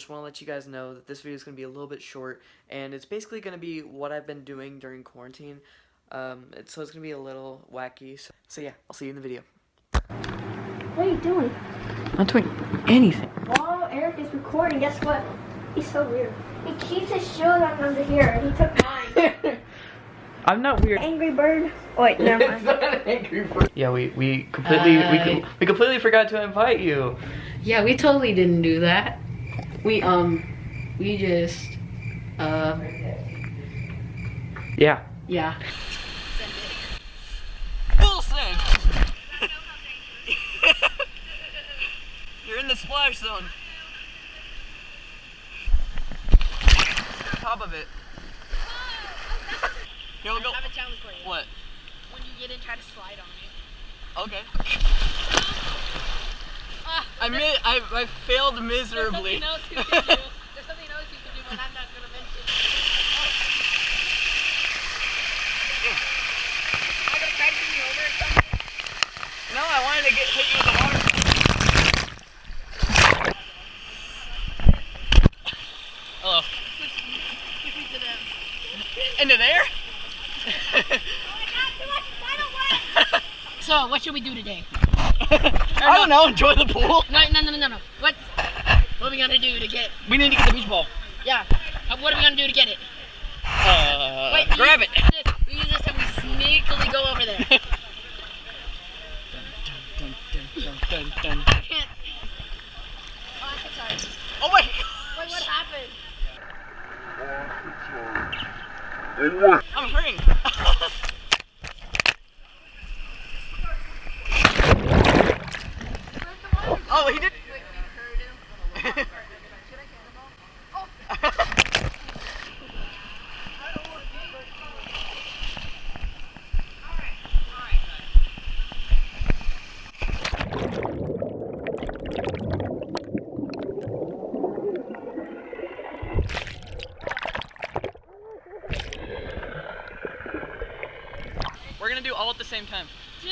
Just want to let you guys know that this video is going to be a little bit short, and it's basically going to be what I've been doing during quarantine. Um, it's, so it's going to be a little wacky. So, so yeah, I'll see you in the video. What are you doing? I'm not doing anything. While Eric is recording, guess what? He's so weird. He keeps his shoes on under here, and he took mine. I'm not weird. Angry Bird. Oh, wait, never mind. angry bird. Yeah, we we completely we, Uh, com- we completely forgot to invite you. Yeah, we totally didn't do that. We um we just uh Yeah. yeah. Wilson! You're in the splash zone. Top of it. Here we go. I have a challenge for you. What? When you get in, try to slide on me. Okay. I mi- I, I failed there's miserably. something else you can do. There's something else you can do, but I'm not gonna mention. Oh. Am I gonna try to bring you over or something? No, I wanted to get hit you with the water. Hello. Push me, push me to them. Into there? So, what should we do today? I don't know. Enjoy the pool. No, no, no, no, no. What? What are we gonna do to get? We need to get the beach ball. Yeah. Uh, What are we gonna do to get it? Uh, Wait, grab use it. This. We use this and we sneakily go over there. Dun, dun, dun, dun, dun. I can't. Oh, I'm sorry. Oh my Wait, what happened? I'm hurting. oh, he did. We're gonna do all at the same time. Two,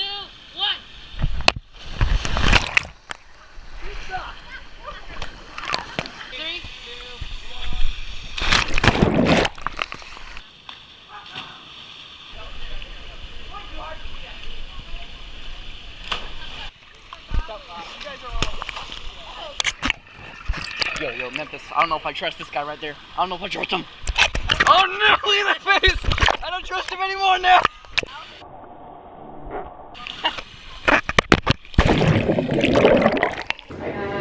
Yo, yo, Memphis. I don't know if I trust this guy right there. I don't know if I trust him. Oh no! Look at that face! I don't trust him anymore now.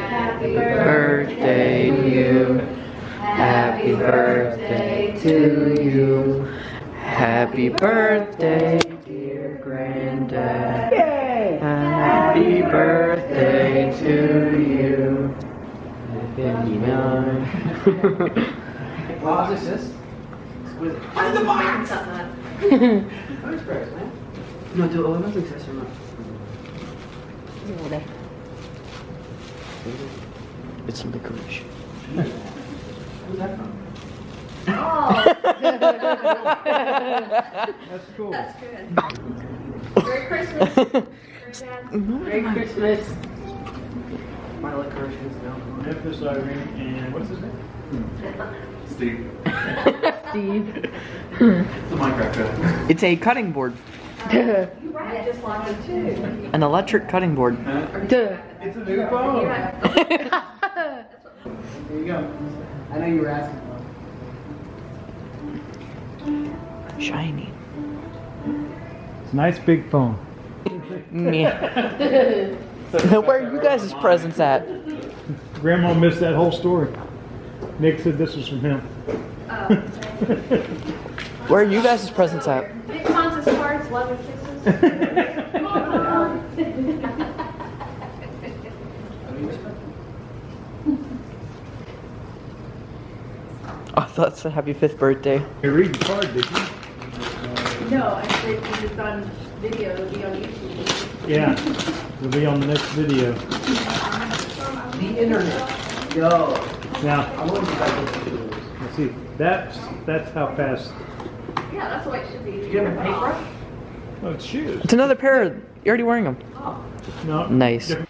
Happy birthday to you. Happy birthday to you. Happy birthday, dear granddad. Happy birthday 59. this? Was it? Out of the box! I'm man. No, do all of us access or not? It's over there. It's licorice. Who's that from? Oh! That's cool. That's good. Merry Christmas. Merry Christmas. My licorice is down. Memphis, Irene, and what's his name? Steve. Steve. It's the Minecraft guy. It's a cutting board. An electric cutting board. Duh. It's a new phone. There you go. I know you were asking. Shiny. It's a nice big phone. Yeah. Where are you guys' presents at? Grandma missed that whole story. Nick said this was from him. Where are you guys' presents at? Big Hans's hearts, love and kisses. Oh, I thought it said happy fifth birthday. You read the card, did you? No, I said if it's on video, it'll be on YouTube. Yeah. It'll be on the next video. The internet. Yo. Now, I want you guys to let's see. That's that's how fast. Yeah, that's the way it should be. Did you have a paintbrush? Oh, it's shoes. It's another pair. You're already wearing them. Oh. No. Nice. different-